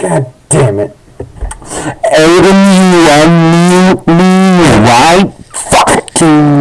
God damn it. Adam, you unmute me right? Fucking